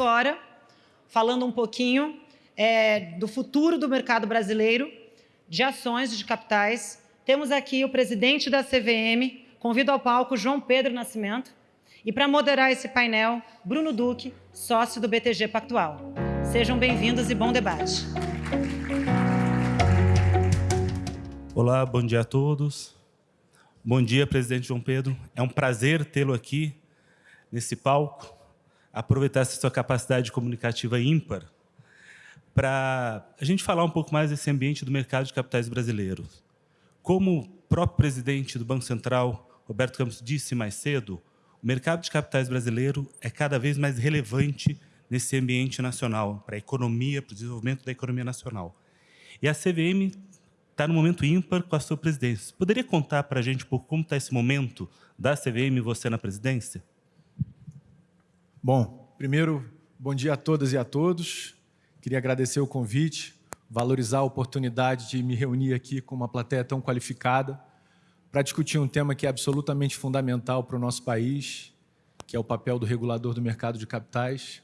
agora falando um pouquinho é, do futuro do mercado brasileiro de ações de capitais. Temos aqui o presidente da CVM, convido ao palco João Pedro Nascimento, e para moderar esse painel, Bruno Duque, sócio do BTG Pactual. Sejam bem-vindos e bom debate. Olá, bom dia a todos. Bom dia, presidente João Pedro. É um prazer tê-lo aqui nesse palco, aproveitar sua capacidade comunicativa ímpar para a gente falar um pouco mais desse ambiente do mercado de capitais brasileiro. Como o próprio presidente do Banco Central, Roberto Campos, disse mais cedo, o mercado de capitais brasileiro é cada vez mais relevante nesse ambiente nacional, para a economia, para o desenvolvimento da economia nacional. E a CVM está no momento ímpar com a sua presidência. Poderia contar para a gente um pouco como está esse momento da CVM e você na presidência? Bom, primeiro, bom dia a todas e a todos. Queria agradecer o convite, valorizar a oportunidade de me reunir aqui com uma plateia tão qualificada para discutir um tema que é absolutamente fundamental para o nosso país, que é o papel do regulador do mercado de capitais.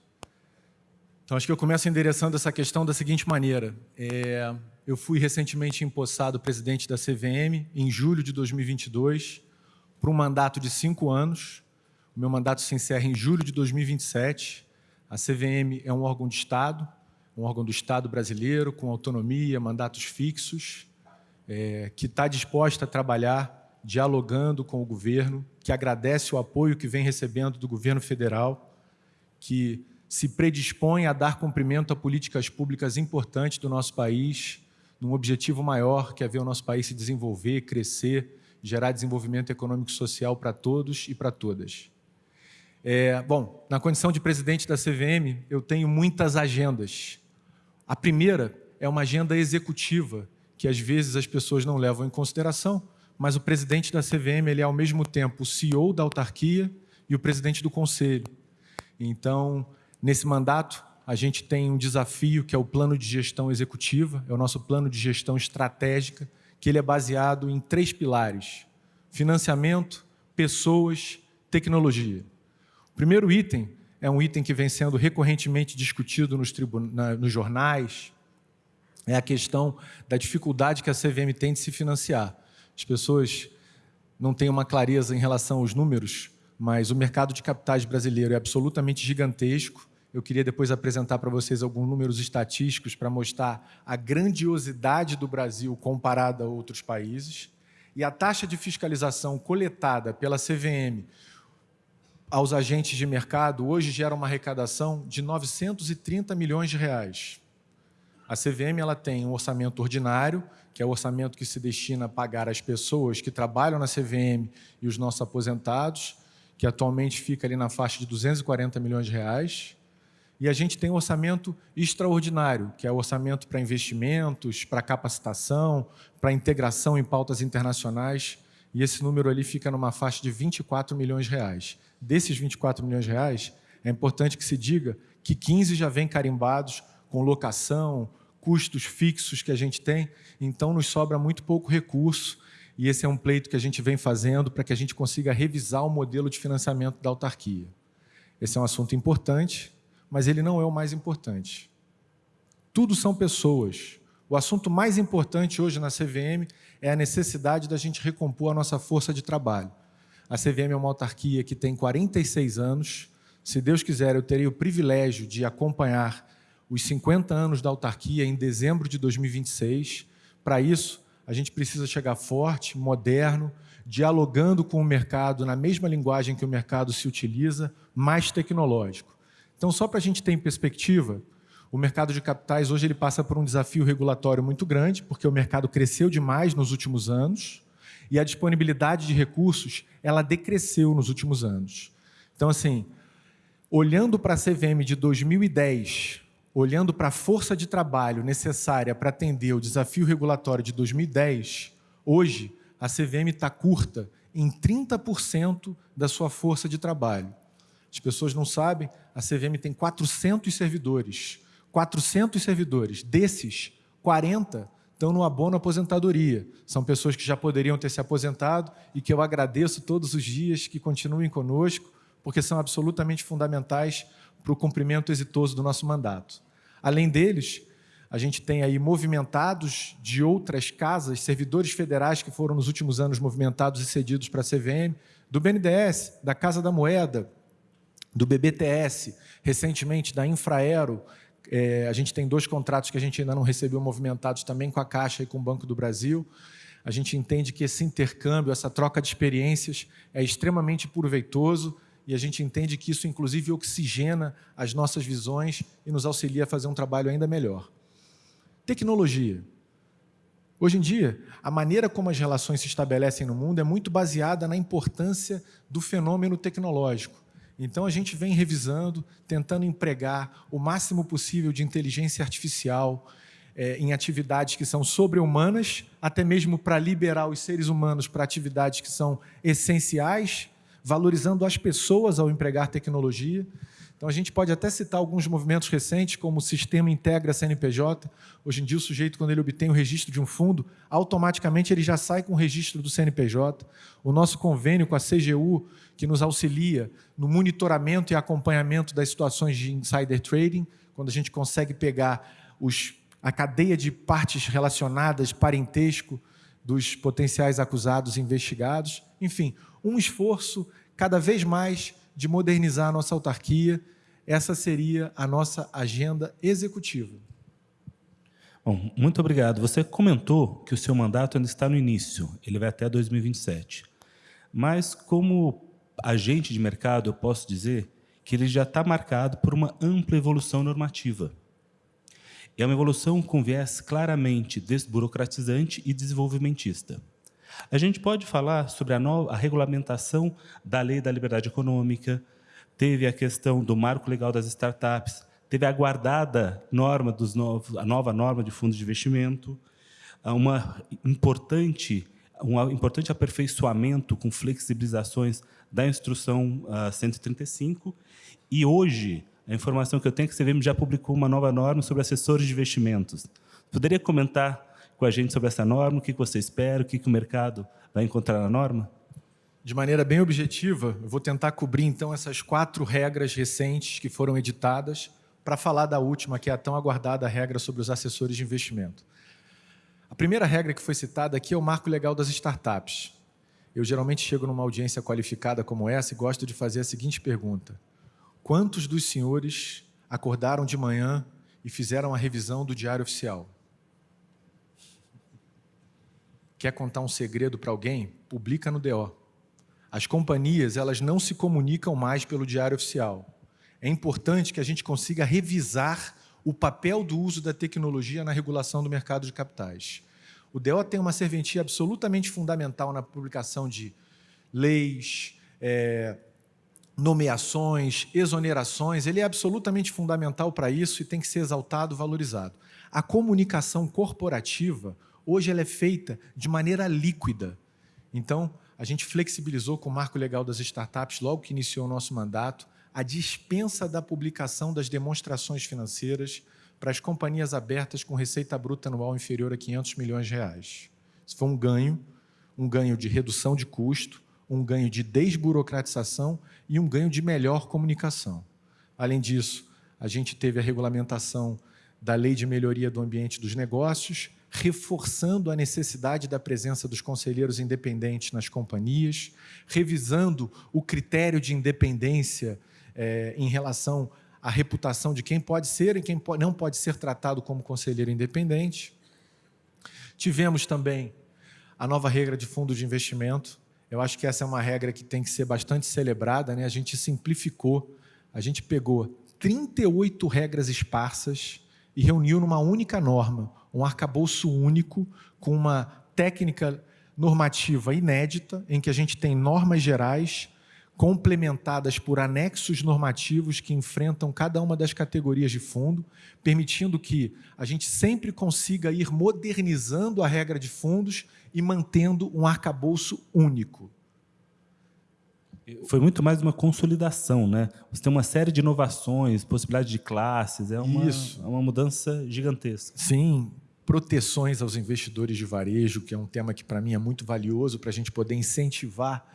Então, acho que eu começo endereçando essa questão da seguinte maneira. É, eu fui recentemente empossado presidente da CVM, em julho de 2022, por um mandato de cinco anos. Meu mandato se encerra em julho de 2027. A CVM é um órgão de Estado, um órgão do Estado brasileiro, com autonomia, mandatos fixos, é, que está disposta a trabalhar dialogando com o governo, que agradece o apoio que vem recebendo do governo federal, que se predispõe a dar cumprimento a políticas públicas importantes do nosso país, num objetivo maior, que é ver o nosso país se desenvolver, crescer, gerar desenvolvimento econômico e social para todos e para todas. É, bom, na condição de presidente da CVM, eu tenho muitas agendas. A primeira é uma agenda executiva, que às vezes as pessoas não levam em consideração, mas o presidente da CVM ele é ao mesmo tempo o CEO da autarquia e o presidente do conselho. Então, nesse mandato, a gente tem um desafio que é o plano de gestão executiva, é o nosso plano de gestão estratégica, que ele é baseado em três pilares, financiamento, pessoas, tecnologia. Primeiro item é um item que vem sendo recorrentemente discutido nos, nos jornais, é a questão da dificuldade que a CVM tem de se financiar. As pessoas não têm uma clareza em relação aos números, mas o mercado de capitais brasileiro é absolutamente gigantesco, eu queria depois apresentar para vocês alguns números estatísticos para mostrar a grandiosidade do Brasil comparada a outros países. E a taxa de fiscalização coletada pela CVM aos agentes de mercado hoje gera uma arrecadação de 930 milhões de reais. A CVM ela tem um orçamento ordinário, que é o orçamento que se destina a pagar as pessoas que trabalham na CVM e os nossos aposentados, que atualmente fica ali na faixa de 240 milhões de reais. E a gente tem um orçamento extraordinário, que é o orçamento para investimentos, para capacitação, para integração em pautas internacionais, e esse número ali fica numa faixa de 24 milhões de reais. Desses 24 milhões de reais, é importante que se diga que 15 já vêm carimbados com locação, custos fixos que a gente tem, então nos sobra muito pouco recurso, e esse é um pleito que a gente vem fazendo para que a gente consiga revisar o modelo de financiamento da autarquia. Esse é um assunto importante, mas ele não é o mais importante. Tudo são pessoas. O assunto mais importante hoje na CVM é a necessidade da gente recompor a nossa força de trabalho. A CVM é uma autarquia que tem 46 anos. Se Deus quiser, eu terei o privilégio de acompanhar os 50 anos da autarquia em dezembro de 2026. Para isso, a gente precisa chegar forte, moderno, dialogando com o mercado na mesma linguagem que o mercado se utiliza, mais tecnológico. Então, só para a gente ter em perspectiva, o mercado de capitais hoje ele passa por um desafio regulatório muito grande, porque o mercado cresceu demais nos últimos anos e a disponibilidade de recursos ela decresceu nos últimos anos. Então, assim, olhando para a CVM de 2010, olhando para a força de trabalho necessária para atender o desafio regulatório de 2010, hoje a CVM está curta em 30% da sua força de trabalho. As pessoas não sabem, a CVM tem 400 servidores. 400 servidores. Desses, 40 estão no abono aposentadoria. São pessoas que já poderiam ter se aposentado e que eu agradeço todos os dias que continuem conosco, porque são absolutamente fundamentais para o cumprimento exitoso do nosso mandato. Além deles, a gente tem aí movimentados de outras casas, servidores federais que foram nos últimos anos movimentados e cedidos para a CVM, do BNDES, da Casa da Moeda, do BBTS, recentemente da Infraero. É, a gente tem dois contratos que a gente ainda não recebeu movimentados também com a Caixa e com o Banco do Brasil. A gente entende que esse intercâmbio, essa troca de experiências é extremamente proveitoso e a gente entende que isso, inclusive, oxigena as nossas visões e nos auxilia a fazer um trabalho ainda melhor. Tecnologia. Hoje em dia, a maneira como as relações se estabelecem no mundo é muito baseada na importância do fenômeno tecnológico. Então, a gente vem revisando, tentando empregar o máximo possível de inteligência artificial é, em atividades que são sobre-humanas, até mesmo para liberar os seres humanos para atividades que são essenciais, valorizando as pessoas ao empregar tecnologia. Então, a gente pode até citar alguns movimentos recentes, como o Sistema Integra CNPJ. Hoje em dia, o sujeito, quando ele obtém o registro de um fundo, automaticamente ele já sai com o registro do CNPJ. O nosso convênio com a CGU, que nos auxilia no monitoramento e acompanhamento das situações de insider trading, quando a gente consegue pegar os, a cadeia de partes relacionadas, parentesco, dos potenciais acusados e investigados. Enfim, um esforço cada vez mais de modernizar a nossa autarquia. Essa seria a nossa agenda executiva. Bom, muito obrigado. Você comentou que o seu mandato ainda está no início, ele vai até 2027. Mas, como agente de mercado, eu posso dizer que ele já está marcado por uma ampla evolução normativa. É uma evolução com viés claramente desburocratizante e desenvolvimentista. A gente pode falar sobre a, nova, a regulamentação da lei da liberdade econômica, teve a questão do marco legal das startups, teve a aguardada norma dos novos, a nova norma de fundos de investimento, uma importante, um importante aperfeiçoamento com flexibilizações da instrução uh, 135, e hoje, a informação que eu tenho é que a CVM já publicou uma nova norma sobre assessores de investimentos. Poderia comentar com a gente sobre essa norma, o que você espera, o que o mercado vai encontrar na norma? De maneira bem objetiva, eu vou tentar cobrir então essas quatro regras recentes que foram editadas para falar da última, que é a tão aguardada regra sobre os assessores de investimento. A primeira regra que foi citada aqui é o marco legal das startups. Eu geralmente chego numa audiência qualificada como essa e gosto de fazer a seguinte pergunta. Quantos dos senhores acordaram de manhã e fizeram a revisão do Diário Oficial? Quer contar um segredo para alguém? Publica no DO. As companhias elas não se comunicam mais pelo diário oficial. É importante que a gente consiga revisar o papel do uso da tecnologia na regulação do mercado de capitais. O DO tem uma serventia absolutamente fundamental na publicação de leis, é, nomeações, exonerações. Ele é absolutamente fundamental para isso e tem que ser exaltado, valorizado. A comunicação corporativa, hoje ela é feita de maneira líquida. Então, a gente flexibilizou com o marco legal das startups, logo que iniciou o nosso mandato, a dispensa da publicação das demonstrações financeiras para as companhias abertas com receita bruta anual inferior a 500 milhões de reais. Isso foi um ganho, um ganho de redução de custo, um ganho de desburocratização e um ganho de melhor comunicação. Além disso, a gente teve a regulamentação da Lei de Melhoria do Ambiente dos Negócios, reforçando a necessidade da presença dos conselheiros independentes nas companhias, revisando o critério de independência é, em relação à reputação de quem pode ser e quem não pode ser tratado como conselheiro independente. Tivemos também a nova regra de fundo de investimento. Eu acho que essa é uma regra que tem que ser bastante celebrada. Né? A gente simplificou, a gente pegou 38 regras esparsas e reuniu numa única norma, um arcabouço único, com uma técnica normativa inédita, em que a gente tem normas gerais complementadas por anexos normativos que enfrentam cada uma das categorias de fundo, permitindo que a gente sempre consiga ir modernizando a regra de fundos e mantendo um arcabouço único. Foi muito mais uma consolidação, né? Você tem uma série de inovações, possibilidade de classes, é uma, Isso. É uma mudança gigantesca. Sim, proteções aos investidores de varejo, que é um tema que para mim é muito valioso para a gente poder incentivar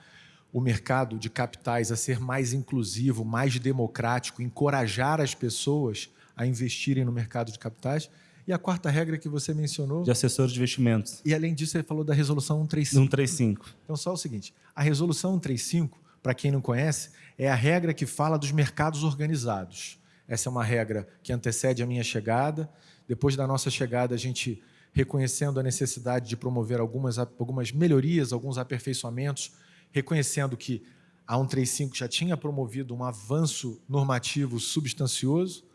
o mercado de capitais a ser mais inclusivo, mais democrático, encorajar as pessoas a investirem no mercado de capitais. E a quarta regra que você mencionou... De assessores de investimentos. E, além disso, você falou da Resolução 135. 135. Então, só o seguinte, a Resolução 135, para quem não conhece, é a regra que fala dos mercados organizados. Essa é uma regra que antecede a minha chegada. Depois da nossa chegada, a gente, reconhecendo a necessidade de promover algumas, algumas melhorias, alguns aperfeiçoamentos, reconhecendo que a 135 já tinha promovido um avanço normativo substancioso,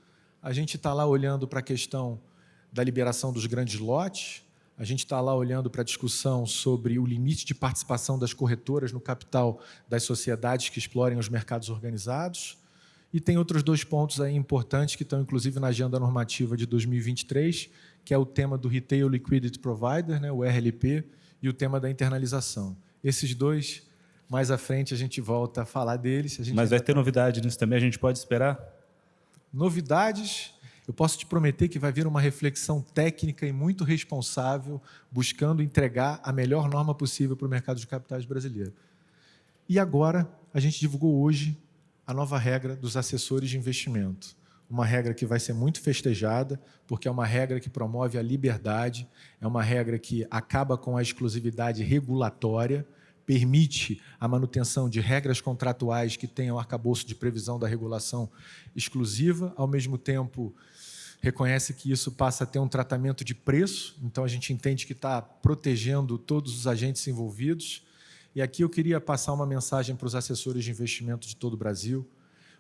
a gente está lá olhando para a questão da liberação dos grandes lotes, a gente está lá olhando para a discussão sobre o limite de participação das corretoras no capital das sociedades que explorem os mercados organizados, e tem outros dois pontos aí importantes que estão, inclusive, na agenda normativa de 2023, que é o tema do Retail Liquidity Provider, né, o RLP, e o tema da internalização. Esses dois mais à frente a gente volta a falar deles. A Mas vai ter novidade nisso também, a gente pode esperar? Novidades, eu posso te prometer que vai vir uma reflexão técnica e muito responsável, buscando entregar a melhor norma possível para o mercado de capitais brasileiro. E agora, a gente divulgou hoje a nova regra dos assessores de investimento. Uma regra que vai ser muito festejada, porque é uma regra que promove a liberdade, é uma regra que acaba com a exclusividade regulatória, permite a manutenção de regras contratuais que tenham arcabouço de previsão da regulação exclusiva, ao mesmo tempo reconhece que isso passa a ter um tratamento de preço, então a gente entende que está protegendo todos os agentes envolvidos. E aqui eu queria passar uma mensagem para os assessores de investimento de todo o Brasil,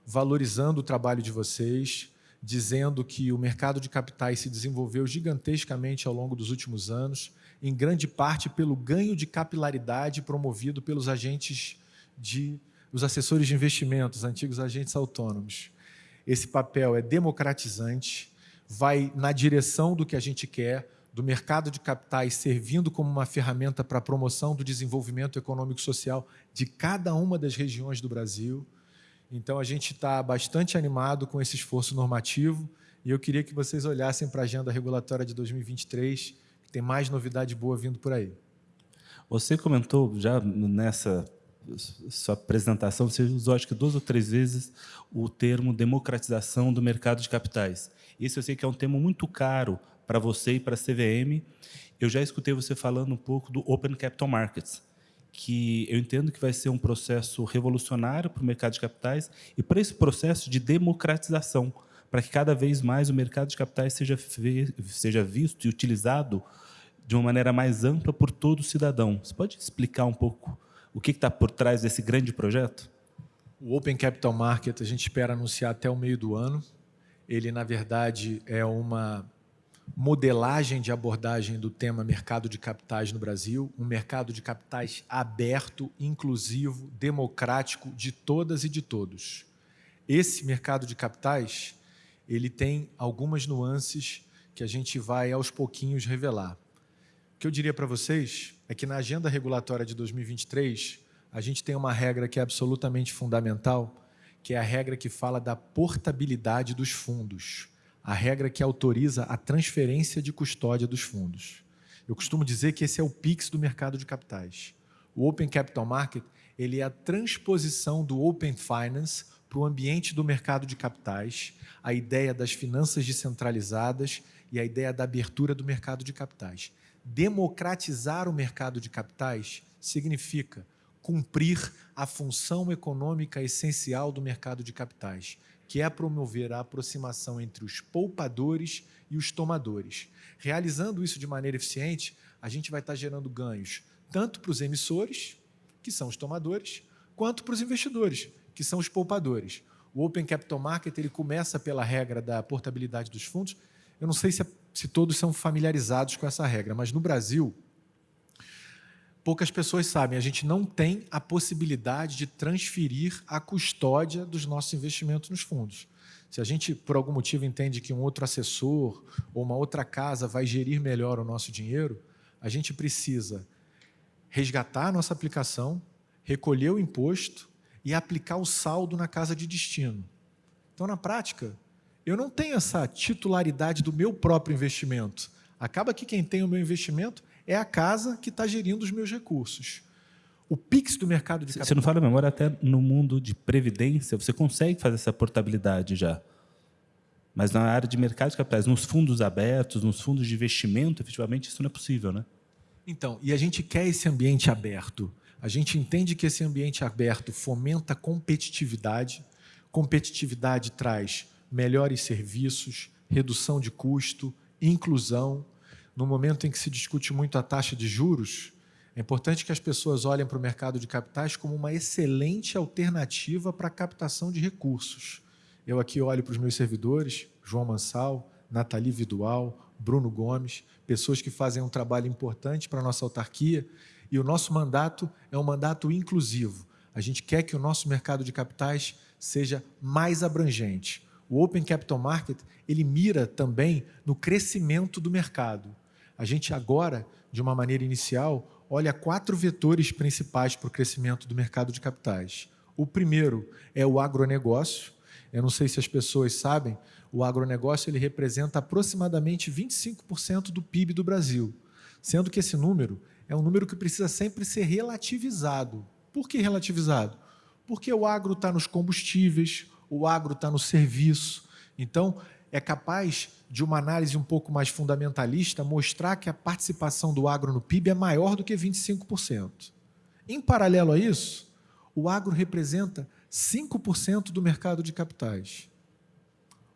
valorizando o trabalho de vocês, dizendo que o mercado de capitais se desenvolveu gigantescamente ao longo dos últimos anos, em grande parte pelo ganho de capilaridade promovido pelos agentes de os assessores de investimentos, antigos agentes autônomos. Esse papel é democratizante, vai na direção do que a gente quer, do mercado de capitais servindo como uma ferramenta para a promoção do desenvolvimento econômico e social de cada uma das regiões do Brasil. Então, a gente está bastante animado com esse esforço normativo e eu queria que vocês olhassem para a agenda regulatória de 2023 tem mais novidade boa vindo por aí. Você comentou já nessa sua apresentação, você usou acho que duas ou três vezes o termo democratização do mercado de capitais. Isso eu sei que é um termo muito caro para você e para a CVM. Eu já escutei você falando um pouco do Open Capital Markets, que eu entendo que vai ser um processo revolucionário para o mercado de capitais e para esse processo de democratização, para que cada vez mais o mercado de capitais seja, seja visto e utilizado de uma maneira mais ampla por todo cidadão. Você pode explicar um pouco o que está por trás desse grande projeto? O Open Capital Market a gente espera anunciar até o meio do ano. Ele, na verdade, é uma modelagem de abordagem do tema mercado de capitais no Brasil, um mercado de capitais aberto, inclusivo, democrático de todas e de todos. Esse mercado de capitais, ele tem algumas nuances que a gente vai aos pouquinhos revelar. O que eu diria para vocês é que na agenda regulatória de 2023, a gente tem uma regra que é absolutamente fundamental, que é a regra que fala da portabilidade dos fundos, a regra que autoriza a transferência de custódia dos fundos. Eu costumo dizer que esse é o PIX do mercado de capitais. O Open Capital Market ele é a transposição do Open Finance para o ambiente do mercado de capitais, a ideia das finanças descentralizadas e a ideia da abertura do mercado de capitais democratizar o mercado de capitais significa cumprir a função econômica essencial do mercado de capitais, que é promover a aproximação entre os poupadores e os tomadores. Realizando isso de maneira eficiente, a gente vai estar gerando ganhos tanto para os emissores, que são os tomadores, quanto para os investidores, que são os poupadores. O Open Capital Market ele começa pela regra da portabilidade dos fundos. Eu não sei se é se todos são familiarizados com essa regra, mas no Brasil, poucas pessoas sabem, a gente não tem a possibilidade de transferir a custódia dos nossos investimentos nos fundos. Se a gente, por algum motivo, entende que um outro assessor ou uma outra casa vai gerir melhor o nosso dinheiro, a gente precisa resgatar a nossa aplicação, recolher o imposto e aplicar o saldo na casa de destino. Então, na prática, eu não tenho essa titularidade do meu próprio investimento. Acaba que quem tem o meu investimento é a casa que está gerindo os meus recursos. O PIX do mercado de capitais... Você não fala memória, até no mundo de previdência, você consegue fazer essa portabilidade já. Mas na área de mercado de capitais, nos fundos abertos, nos fundos de investimento, efetivamente, isso não é possível, né? Então, e a gente quer esse ambiente aberto. A gente entende que esse ambiente aberto fomenta competitividade. Competitividade traz melhores serviços, redução de custo, inclusão. No momento em que se discute muito a taxa de juros, é importante que as pessoas olhem para o mercado de capitais como uma excelente alternativa para a captação de recursos. Eu aqui olho para os meus servidores, João Mansal, Nathalie Vidual, Bruno Gomes, pessoas que fazem um trabalho importante para a nossa autarquia, e o nosso mandato é um mandato inclusivo. A gente quer que o nosso mercado de capitais seja mais abrangente. O Open Capital Market, ele mira também no crescimento do mercado. A gente agora, de uma maneira inicial, olha quatro vetores principais para o crescimento do mercado de capitais. O primeiro é o agronegócio, eu não sei se as pessoas sabem, o agronegócio ele representa aproximadamente 25% do PIB do Brasil, sendo que esse número é um número que precisa sempre ser relativizado. Por que relativizado? Porque o agro está nos combustíveis, o agro está no serviço. Então, é capaz de uma análise um pouco mais fundamentalista mostrar que a participação do agro no PIB é maior do que 25%. Em paralelo a isso, o agro representa 5% do mercado de capitais.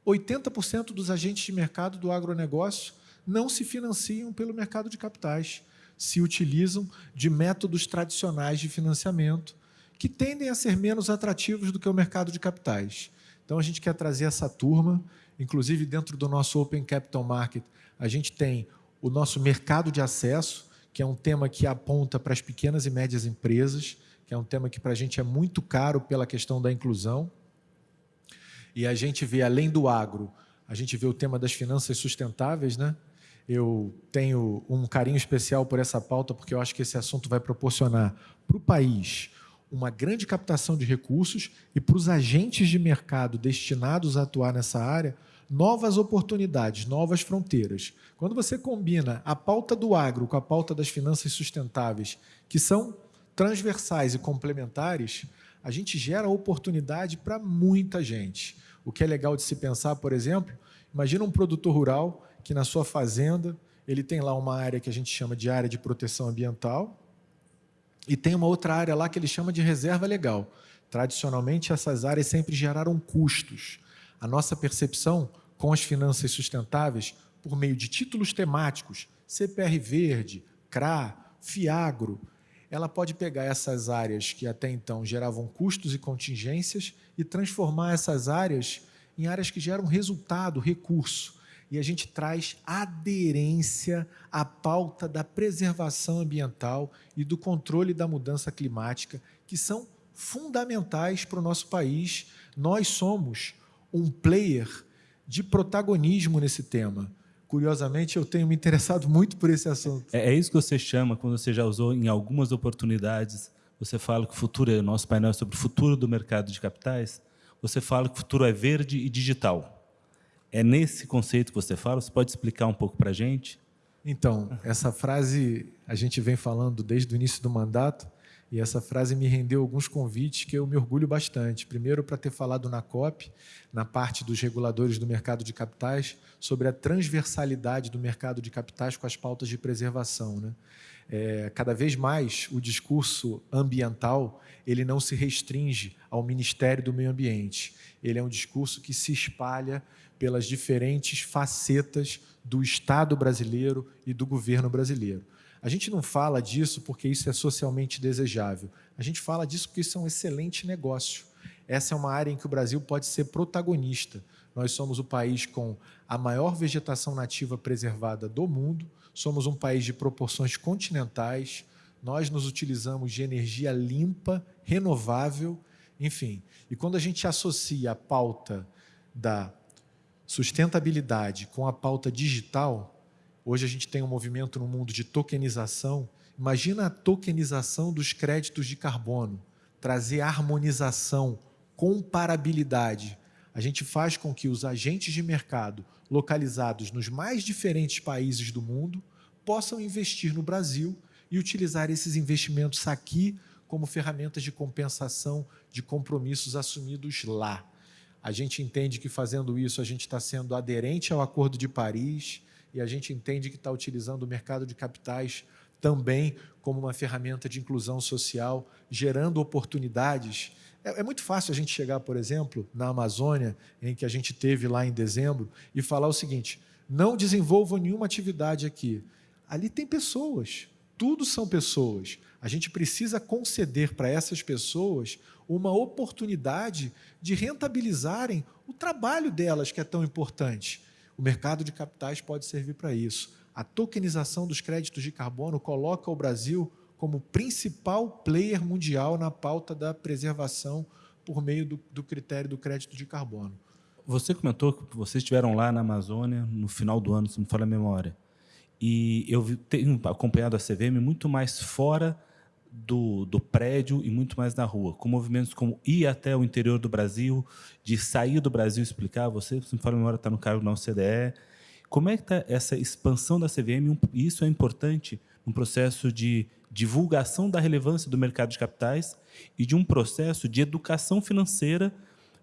80% dos agentes de mercado do agronegócio não se financiam pelo mercado de capitais, se utilizam de métodos tradicionais de financiamento que tendem a ser menos atrativos do que o mercado de capitais. Então, a gente quer trazer essa turma, inclusive dentro do nosso Open Capital Market, a gente tem o nosso mercado de acesso, que é um tema que aponta para as pequenas e médias empresas, que é um tema que para a gente é muito caro pela questão da inclusão. E a gente vê, além do agro, a gente vê o tema das finanças sustentáveis, né? Eu tenho um carinho especial por essa pauta, porque eu acho que esse assunto vai proporcionar para o país uma grande captação de recursos e para os agentes de mercado destinados a atuar nessa área, novas oportunidades, novas fronteiras. Quando você combina a pauta do agro com a pauta das finanças sustentáveis, que são transversais e complementares, a gente gera oportunidade para muita gente. O que é legal de se pensar, por exemplo, imagina um produtor rural que na sua fazenda ele tem lá uma área que a gente chama de área de proteção ambiental e tem uma outra área lá que ele chama de reserva legal. Tradicionalmente, essas áreas sempre geraram custos. A nossa percepção com as finanças sustentáveis, por meio de títulos temáticos, CPR Verde, CRA, FIAGRO, ela pode pegar essas áreas que até então geravam custos e contingências e transformar essas áreas em áreas que geram resultado, recurso. E a gente traz aderência à pauta da preservação ambiental e do controle da mudança climática, que são fundamentais para o nosso país. Nós somos um player de protagonismo nesse tema. Curiosamente, eu tenho me interessado muito por esse assunto. É, é isso que você chama, quando você já usou em algumas oportunidades, você fala que o futuro, é, nosso painel é sobre o futuro do mercado de capitais, você fala que o futuro é verde e digital. É nesse conceito que você fala? Você pode explicar um pouco para a gente? Então, essa frase a gente vem falando desde o início do mandato, e essa frase me rendeu alguns convites que eu me orgulho bastante. Primeiro, para ter falado na COP, na parte dos reguladores do mercado de capitais, sobre a transversalidade do mercado de capitais com as pautas de preservação. Né? É, cada vez mais o discurso ambiental ele não se restringe ao Ministério do Meio Ambiente. Ele é um discurso que se espalha pelas diferentes facetas do Estado brasileiro e do governo brasileiro. A gente não fala disso porque isso é socialmente desejável. A gente fala disso porque isso é um excelente negócio. Essa é uma área em que o Brasil pode ser protagonista. Nós somos o país com a maior vegetação nativa preservada do mundo, somos um país de proporções continentais, nós nos utilizamos de energia limpa, renovável, enfim. E quando a gente associa a pauta da sustentabilidade com a pauta digital, Hoje a gente tem um movimento no mundo de tokenização. Imagina a tokenização dos créditos de carbono, trazer harmonização, comparabilidade. A gente faz com que os agentes de mercado localizados nos mais diferentes países do mundo possam investir no Brasil e utilizar esses investimentos aqui como ferramentas de compensação de compromissos assumidos lá. A gente entende que fazendo isso a gente está sendo aderente ao Acordo de Paris e a gente entende que está utilizando o mercado de capitais também como uma ferramenta de inclusão social, gerando oportunidades. É, é, muito fácil a gente chegar, por exemplo, na Amazônia, em que a gente teve lá em dezembro, e falar o seguinte: não desenvolvam nenhuma atividade aqui. Ali tem pessoas, tudo são pessoas. A gente precisa conceder para essas pessoas uma oportunidade de rentabilizarem o trabalho delas, que é tão importante. O mercado de capitais pode servir para isso. A tokenização dos créditos de carbono coloca o Brasil como principal player mundial na pauta da preservação por meio do, do critério do crédito de carbono. Você comentou que vocês estiveram lá na Amazônia no final do ano, se não me falha a memória. E eu tenho acompanhado a CVM muito mais fora do, do prédio e muito mais na rua, com movimentos como ir até o interior do Brasil, de sair do Brasil explicar. Você, se me fala a memória, está no cargo da OCDE. Como é que está essa expansão da CVM? Isso é importante no processo de divulgação da relevância do mercado de capitais e de um processo de educação financeira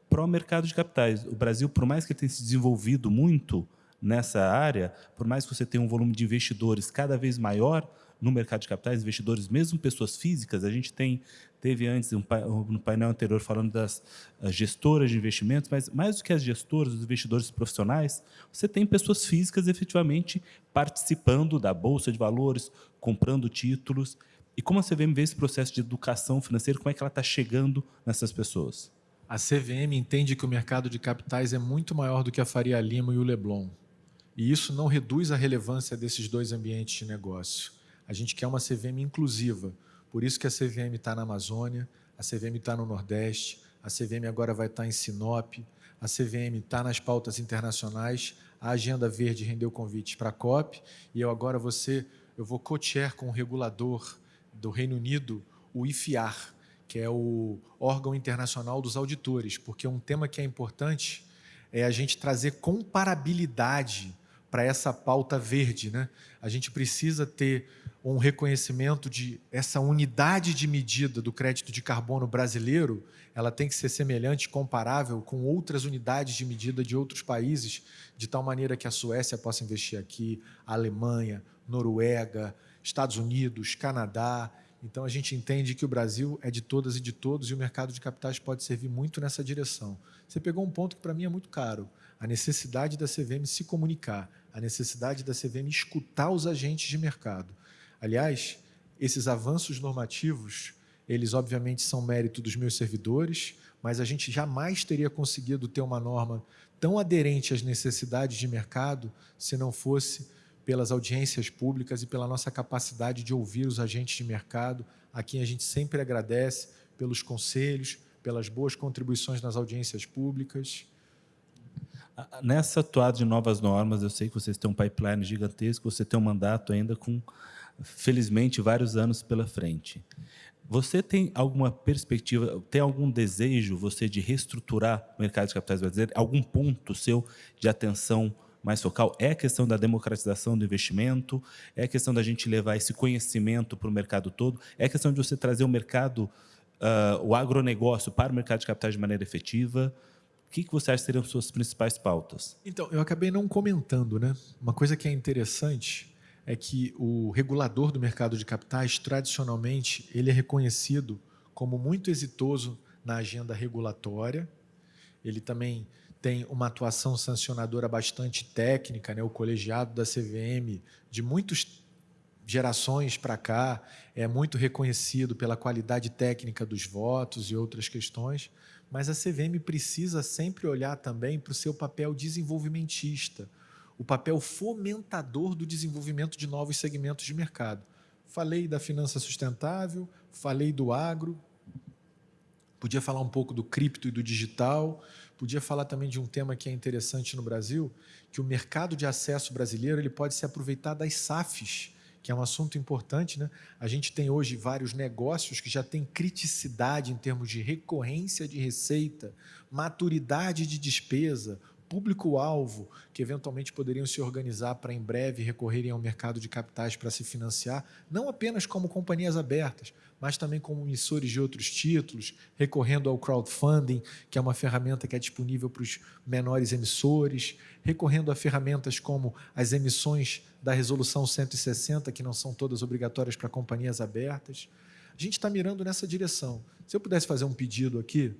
para o mercado de capitais. O Brasil, por mais que tenha se desenvolvido muito nessa área, por mais que você tenha um volume de investidores cada vez maior no mercado de capitais, investidores, mesmo pessoas físicas, a gente tem teve antes um, no painel anterior falando das gestoras de investimentos, mas mais do que as gestoras, os investidores profissionais, você tem pessoas físicas efetivamente participando da bolsa de valores, comprando títulos. E como a CVM vê esse processo de educação financeira, como é que ela está chegando nessas pessoas? A CVM entende que o mercado de capitais é muito maior do que a Faria Lima e o Leblon. E isso não reduz a relevância desses dois ambientes de negócio. A gente quer uma CVM inclusiva. Por isso que a CVM está na Amazônia, a CVM está no Nordeste, a CVM agora vai estar tá em Sinop, a CVM está nas pautas internacionais, a Agenda Verde rendeu convites para a COP, e eu agora vou eu vou co-chair com o regulador do Reino Unido, o IFIAR, que é o órgão internacional dos auditores, porque um tema que é importante é a gente trazer comparabilidade para essa pauta verde. Né? A gente precisa ter um reconhecimento de essa unidade de medida do crédito de carbono brasileiro, ela tem que ser semelhante, comparável com outras unidades de medida de outros países, de tal maneira que a Suécia possa investir aqui, a Alemanha, Noruega, Estados Unidos, Canadá, então, a gente entende que o Brasil é de todas e de todos e o mercado de capitais pode servir muito nessa direção. Você pegou um ponto que, para mim, é muito caro. A necessidade da CVM se comunicar, a necessidade da CVM escutar os agentes de mercado. Aliás, esses avanços normativos, eles obviamente são mérito dos meus servidores, mas a gente jamais teria conseguido ter uma norma tão aderente às necessidades de mercado se não fosse pelas audiências públicas e pela nossa capacidade de ouvir os agentes de mercado, a quem a gente sempre agradece pelos conselhos, pelas boas contribuições nas audiências públicas. Nessa atuada de novas normas, eu sei que vocês têm um pipeline gigantesco, você tem um mandato ainda com, felizmente, vários anos pela frente. Você tem alguma perspectiva, tem algum desejo, você, de reestruturar o mercado de capitais brasileiro? Algum ponto seu de atenção mais focal é a questão da democratização do investimento, é a questão da gente levar esse conhecimento para o mercado todo, é a questão de você trazer o mercado, uh, o agronegócio para o mercado de capitais de maneira efetiva. O que, que você acha que seriam as suas principais pautas? Então, eu acabei não comentando, né? Uma coisa que é interessante é que o regulador do mercado de capitais, tradicionalmente, ele é reconhecido como muito exitoso na agenda regulatória. Ele também tem uma atuação sancionadora bastante técnica, né? o colegiado da CVM, de muitas gerações para cá, é muito reconhecido pela qualidade técnica dos votos e outras questões, mas a CVM precisa sempre olhar também para o seu papel desenvolvimentista, o papel fomentador do desenvolvimento de novos segmentos de mercado. Falei da finança sustentável, falei do agro, podia falar um pouco do cripto e do digital, Podia falar também de um tema que é interessante no Brasil, que o mercado de acesso brasileiro ele pode se aproveitar das SAFs, que é um assunto importante. Né? A gente tem hoje vários negócios que já têm criticidade em termos de recorrência de receita, maturidade de despesa, público-alvo, que eventualmente poderiam se organizar para em breve recorrerem ao mercado de capitais para se financiar, não apenas como companhias abertas, mas também como emissores de outros títulos, recorrendo ao crowdfunding, que é uma ferramenta que é disponível para os menores emissores, recorrendo a ferramentas como as emissões da Resolução 160, que não são todas obrigatórias para companhias abertas. A gente está mirando nessa direção. Se eu pudesse fazer um pedido aqui,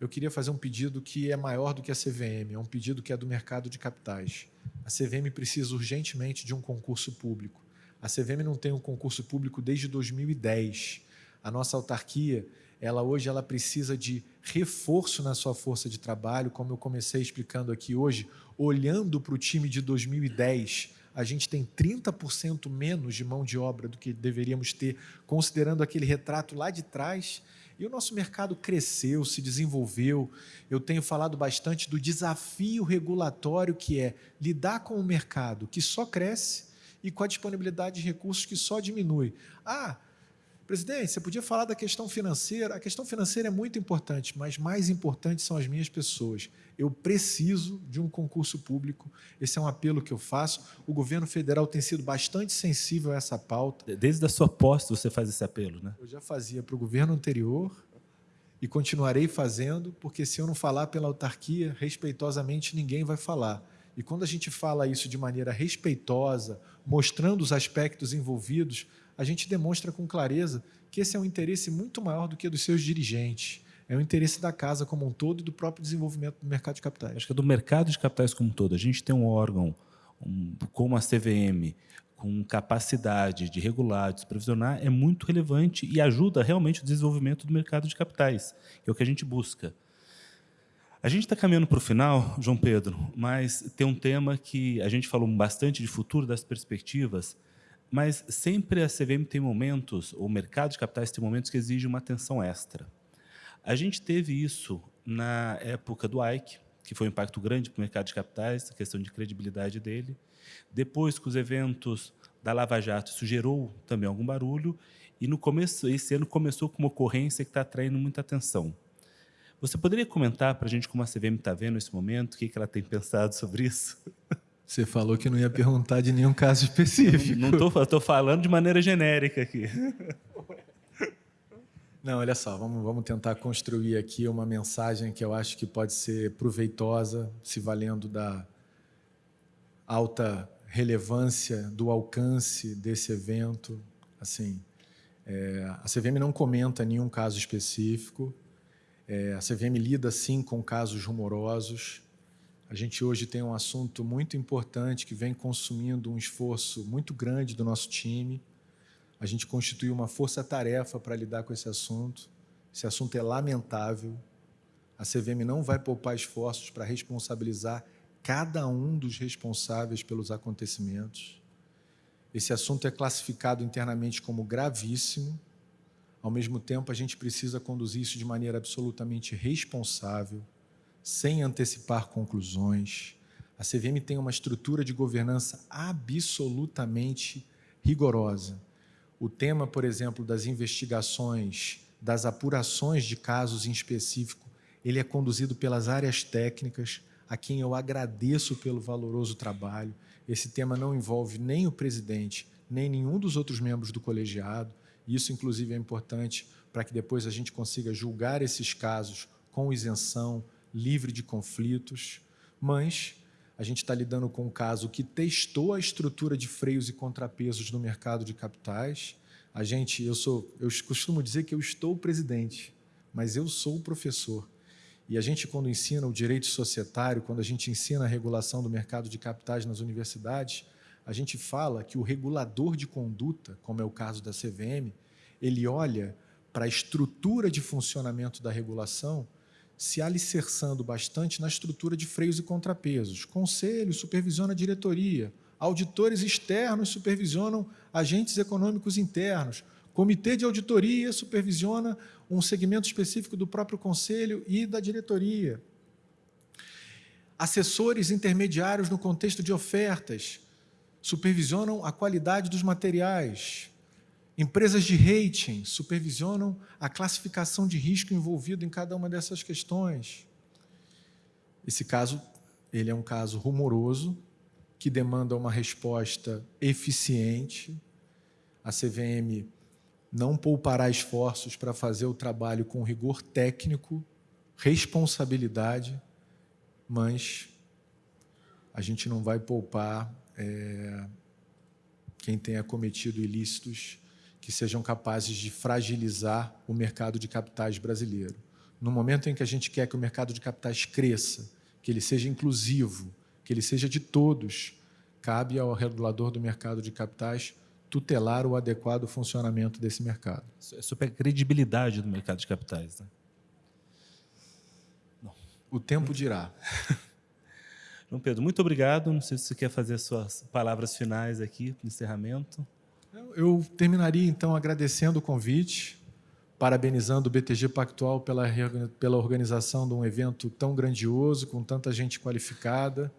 eu queria fazer um pedido que é maior do que a CVM, é um pedido que é do mercado de capitais. A CVM precisa urgentemente de um concurso público. A CVM não tem um concurso público desde 2010. A nossa autarquia, ela hoje ela precisa de reforço na sua força de trabalho, como eu comecei explicando aqui hoje, olhando para o time de 2010, a gente tem 30% menos de mão de obra do que deveríamos ter, considerando aquele retrato lá de trás. E o nosso mercado cresceu, se desenvolveu. Eu tenho falado bastante do desafio regulatório que é lidar com o mercado que só cresce e com a disponibilidade de recursos que só diminui. Ah, Presidente, você podia falar da questão financeira. A questão financeira é muito importante, mas mais importante são as minhas pessoas. Eu preciso de um concurso público. Esse é um apelo que eu faço. O governo federal tem sido bastante sensível a essa pauta. Desde a sua posse você faz esse apelo, né? Eu já fazia para o governo anterior e continuarei fazendo, porque se eu não falar pela autarquia, respeitosamente ninguém vai falar. E quando a gente fala isso de maneira respeitosa, mostrando os aspectos envolvidos, a gente demonstra com clareza que esse é um interesse muito maior do que dos seus dirigentes. É o interesse da casa como um todo e do próprio desenvolvimento do mercado de capitais. Acho que é do mercado de capitais como um todo. A gente tem um órgão um, como a CVM, com capacidade de regular, de supervisionar, é muito relevante e ajuda realmente o desenvolvimento do mercado de capitais, que é o que a gente busca. A gente está caminhando para o final, João Pedro, mas tem um tema que a gente falou bastante de futuro, das perspectivas, mas sempre a CVM tem momentos, o mercado de capitais tem momentos que exigem uma atenção extra. A gente teve isso na época do Ike, que foi um impacto grande para o mercado de capitais, a questão de credibilidade dele. Depois, com os eventos da Lava Jato, isso gerou também algum barulho, e no começo, esse ano começou com uma ocorrência que está atraindo muita atenção. Você poderia comentar para a gente como a CVM está vendo esse momento, o que, que ela tem pensado sobre isso? Você falou que não ia perguntar de nenhum caso específico. Não estou falando de maneira genérica aqui. Não, olha só, vamos, vamos tentar construir aqui uma mensagem que eu acho que pode ser proveitosa, se valendo da alta relevância, do alcance desse evento. Assim, é, a CVM não comenta nenhum caso específico, é, a CVM lida sim com casos rumorosos, a gente hoje tem um assunto muito importante que vem consumindo um esforço muito grande do nosso time. A gente constituiu uma força-tarefa para lidar com esse assunto. Esse assunto é lamentável. A CVM não vai poupar esforços para responsabilizar cada um dos responsáveis pelos acontecimentos. Esse assunto é classificado internamente como gravíssimo. Ao mesmo tempo, a gente precisa conduzir isso de maneira absolutamente responsável sem antecipar conclusões. A CVM tem uma estrutura de governança absolutamente rigorosa. O tema, por exemplo, das investigações, das apurações de casos em específico, ele é conduzido pelas áreas técnicas, a quem eu agradeço pelo valoroso trabalho. Esse tema não envolve nem o presidente, nem nenhum dos outros membros do colegiado. Isso, inclusive, é importante para que depois a gente consiga julgar esses casos com isenção, livre de conflitos, mas a gente está lidando com um caso que testou a estrutura de freios e contrapesos no mercado de capitais. A gente, eu sou, eu costumo dizer que eu estou presidente, mas eu sou o professor. E a gente, quando ensina o direito societário, quando a gente ensina a regulação do mercado de capitais nas universidades, a gente fala que o regulador de conduta, como é o caso da CVM, ele olha para a estrutura de funcionamento da regulação se alicerçando bastante na estrutura de freios e contrapesos. Conselho supervisiona a diretoria, auditores externos supervisionam agentes econômicos internos, comitê de auditoria supervisiona um segmento específico do próprio conselho e da diretoria. Assessores intermediários no contexto de ofertas supervisionam a qualidade dos materiais, Empresas de rating supervisionam a classificação de risco envolvido em cada uma dessas questões. Esse caso, ele é um caso rumoroso, que demanda uma resposta eficiente. A CVM não poupará esforços para fazer o trabalho com rigor técnico, responsabilidade, mas a gente não vai poupar é, quem tenha cometido ilícitos que sejam capazes de fragilizar o mercado de capitais brasileiro. No momento em que a gente quer que o mercado de capitais cresça, que ele seja inclusivo, que ele seja de todos, cabe ao regulador do mercado de capitais tutelar o adequado funcionamento desse mercado. É sobre a credibilidade do mercado de capitais. Né? O tempo dirá. João Pedro, muito obrigado. Não sei se você quer fazer suas palavras finais aqui no encerramento. Eu terminaria, então, agradecendo o convite, parabenizando o BTG Pactual pela, pela organização de um evento tão grandioso, com tanta gente qualificada,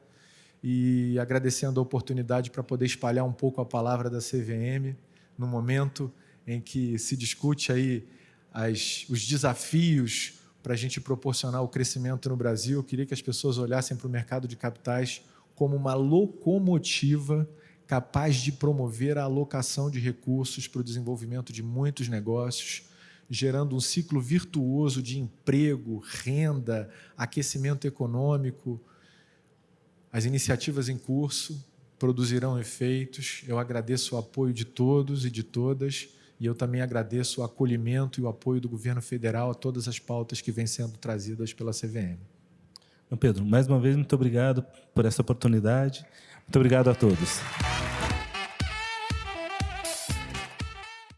e agradecendo a oportunidade para poder espalhar um pouco a palavra da CVM no momento em que se discute aí as, os desafios para a gente proporcionar o crescimento no Brasil. Eu queria que as pessoas olhassem para o mercado de capitais como uma locomotiva capaz de promover a alocação de recursos para o desenvolvimento de muitos negócios, gerando um ciclo virtuoso de emprego, renda, aquecimento econômico, as iniciativas em curso produzirão efeitos. Eu agradeço o apoio de todos e de todas, e eu também agradeço o acolhimento e o apoio do governo federal a todas as pautas que vêm sendo trazidas pela CVM. Pedro, mais uma vez, muito obrigado por essa oportunidade. Muito obrigado a todos.